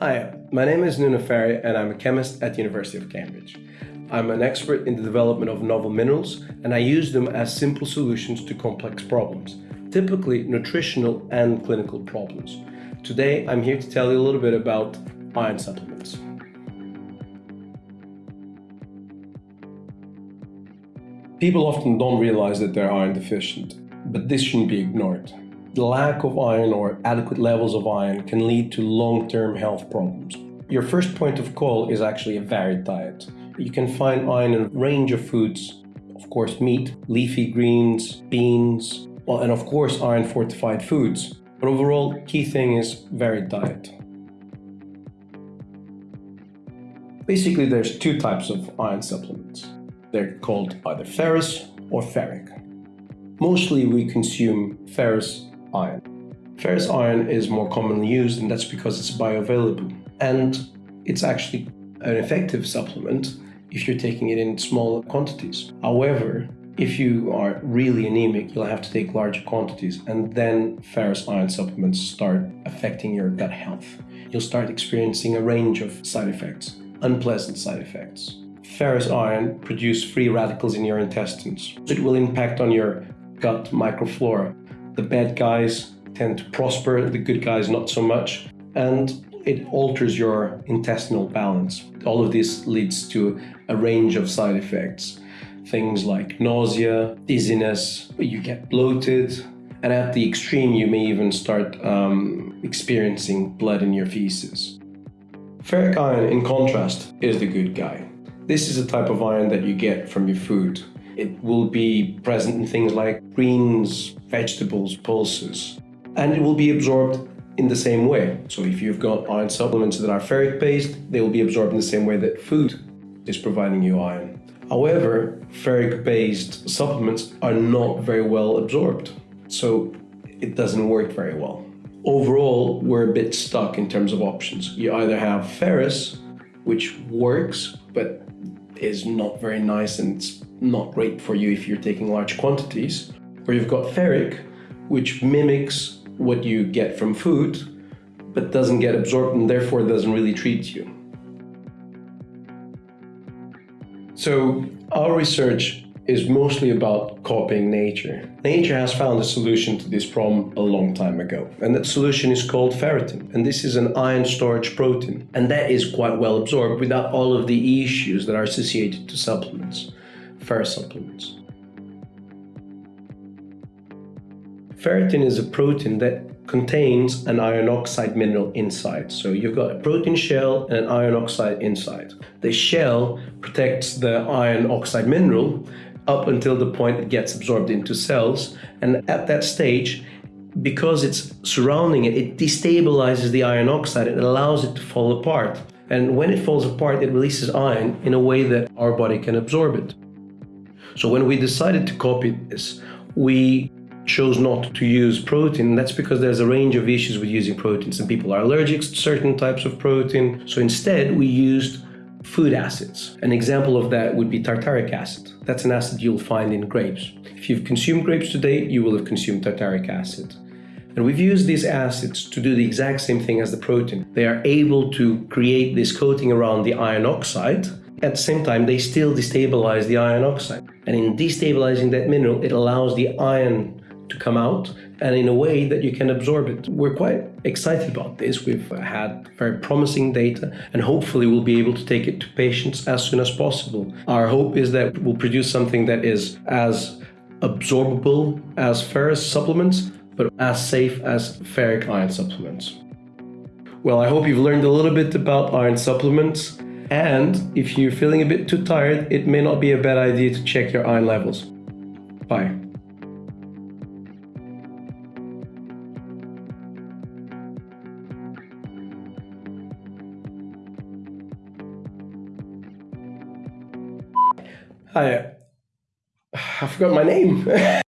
Hi, my name is Nuno Faria and I'm a chemist at the University of Cambridge. I'm an expert in the development of novel minerals and I use them as simple solutions to complex problems, typically nutritional and clinical problems. Today I'm here to tell you a little bit about iron supplements. People often don't realize that they're iron deficient, but this shouldn't be ignored. Lack of iron or adequate levels of iron can lead to long-term health problems. Your first point of call is actually a varied diet. You can find iron in a range of foods, of course meat, leafy greens, beans, well, and of course iron fortified foods. But overall, key thing is varied diet. Basically, there's two types of iron supplements. They're called either ferrous or ferric. Mostly we consume ferrous iron. Ferrous iron is more commonly used and that's because it's bioavailable and it's actually an effective supplement if you're taking it in small quantities. However, if you are really anemic, you'll have to take larger quantities and then ferrous iron supplements start affecting your gut health. You'll start experiencing a range of side effects, unpleasant side effects. Ferrous iron produces free radicals in your intestines. It will impact on your gut microflora the bad guys tend to prosper, the good guys not so much, and it alters your intestinal balance. All of this leads to a range of side effects. Things like nausea, dizziness, you get bloated, and at the extreme you may even start um, experiencing blood in your feces. Ferric iron, in contrast, is the good guy. This is a type of iron that you get from your food. It will be present in things like greens, vegetables, pulses, and it will be absorbed in the same way. So if you've got iron supplements that are ferric based, they will be absorbed in the same way that food is providing you iron. However, ferric based supplements are not very well absorbed. So it doesn't work very well. Overall, we're a bit stuck in terms of options. You either have ferrous, which works, but is not very nice and it's not great for you if you're taking large quantities. Or you've got ferric, which mimics what you get from food, but doesn't get absorbed and therefore doesn't really treat you. So our research is mostly about copying nature. Nature has found a solution to this problem a long time ago, and that solution is called ferritin. And this is an iron storage protein, and that is quite well absorbed without all of the issues that are associated to supplements, ferrous supplements. Ferritin is a protein that contains an iron oxide mineral inside. So you've got a protein shell and an iron oxide inside. The shell protects the iron oxide mineral up until the point it gets absorbed into cells. And at that stage, because it's surrounding it, it destabilizes the iron oxide It allows it to fall apart. And when it falls apart, it releases iron in a way that our body can absorb it. So when we decided to copy this, we chose not to use protein. That's because there's a range of issues with using protein. Some people are allergic to certain types of protein. So instead, we used food acids. An example of that would be tartaric acid. That's an acid you'll find in grapes. If you've consumed grapes today, you will have consumed tartaric acid. And we've used these acids to do the exact same thing as the protein. They are able to create this coating around the iron oxide. At the same time, they still destabilize the iron oxide. And in destabilizing that mineral, it allows the iron to come out and in a way that you can absorb it. We're quite excited about this. We've had very promising data and hopefully we'll be able to take it to patients as soon as possible. Our hope is that we'll produce something that is as absorbable as ferrous supplements, but as safe as ferric iron supplements. Well, I hope you've learned a little bit about iron supplements. And if you're feeling a bit too tired, it may not be a bad idea to check your iron levels. Bye. Hi. I forgot my name.